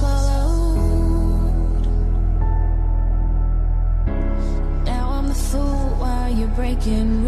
much, now I'm swallowed. Now I'm the fool while you're breaking.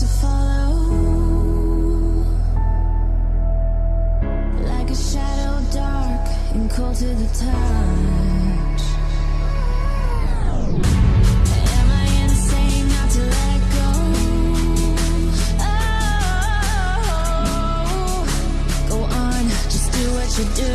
to follow. Like a shadow dark and cold to the touch. Am I insane not to let go? Oh, go on, just do what you do